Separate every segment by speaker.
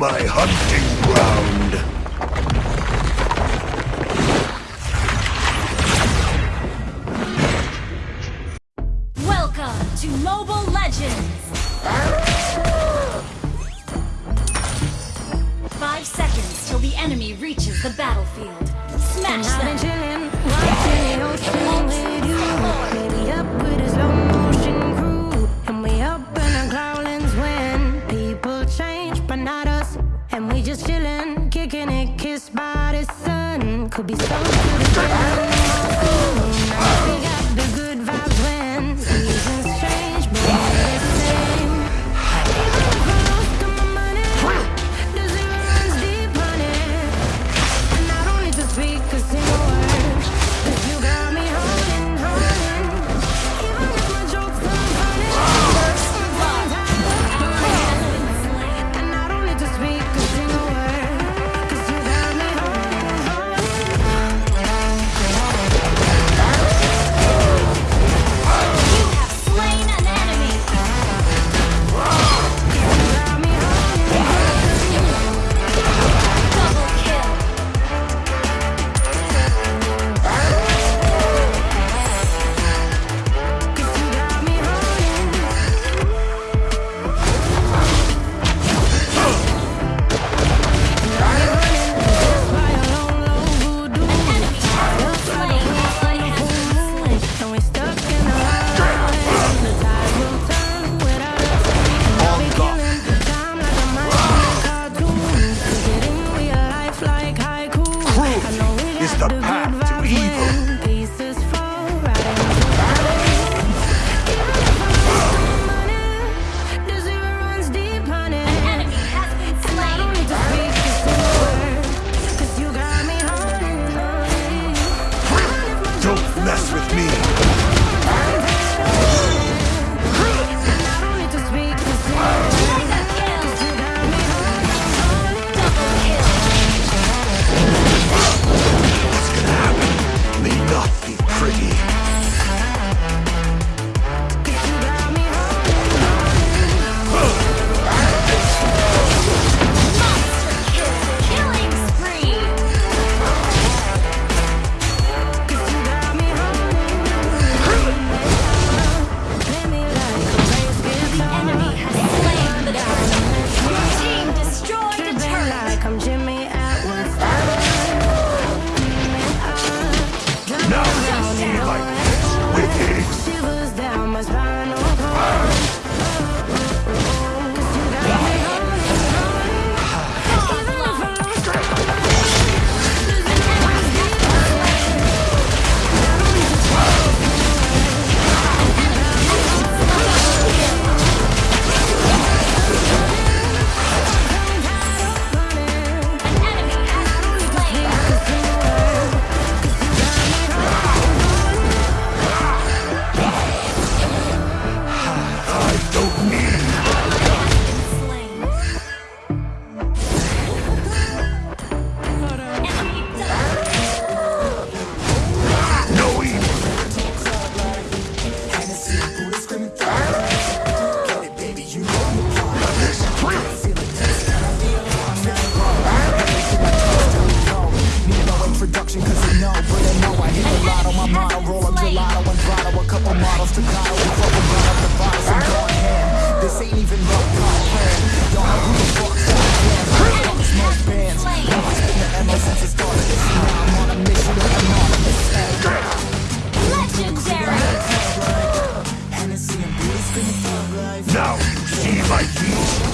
Speaker 1: my hunting ground.
Speaker 2: could be so
Speaker 3: beautiful.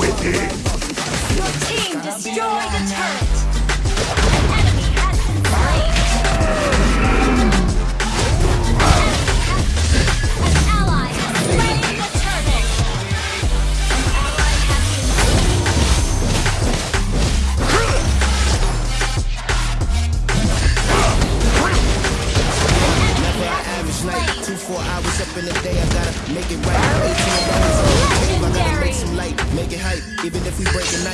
Speaker 3: within! Your team destroyed the turret!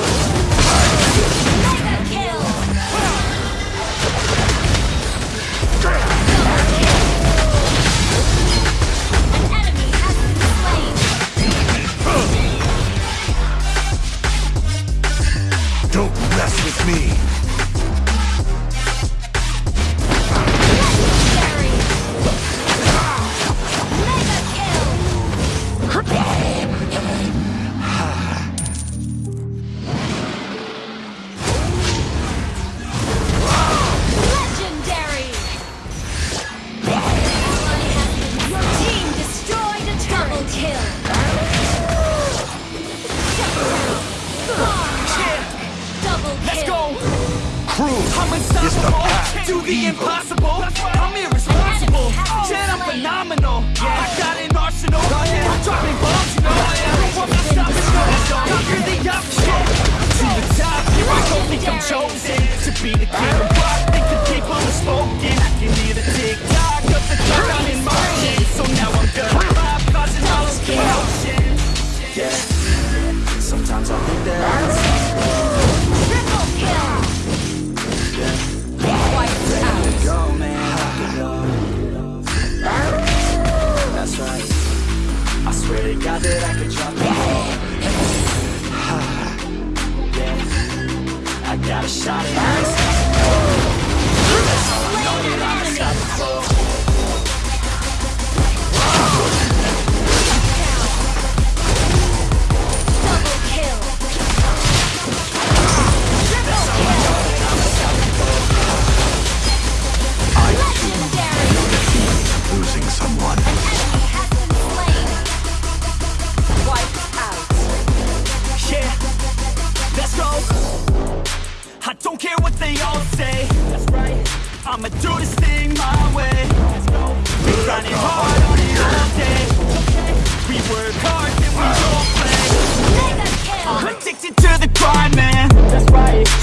Speaker 1: Mega
Speaker 4: swear to God that I could drop it all. I got a shot at ice.
Speaker 1: Slain an enemy. Double
Speaker 4: I don't care what they all say. That's right. I'ma do this thing my way. Let's go. We grinding hard on it all day. We work hard and we don't play. I'm addicted to the grind, man. That's right.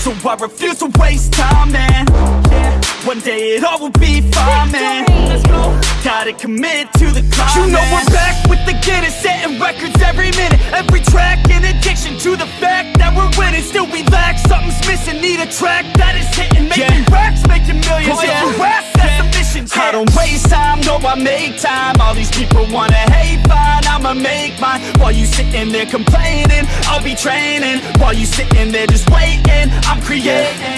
Speaker 4: So I refuse to waste time, man. Yeah. One day it all will be fine, man. Let's go. Gotta commit to the climb. You know we're back with the Guinness, setting records every minute, every track. In addiction to the fact that we're winning, still we lack something's missing. Need a track that is hitting, making racks, making millions.
Speaker 1: Oh,
Speaker 4: yeah. I don't waste time, no, I make time. All these people wanna hate, fine, I'ma make mine. While you sitting there complaining, I'll be training. While you sitting there just waiting, I'm creating.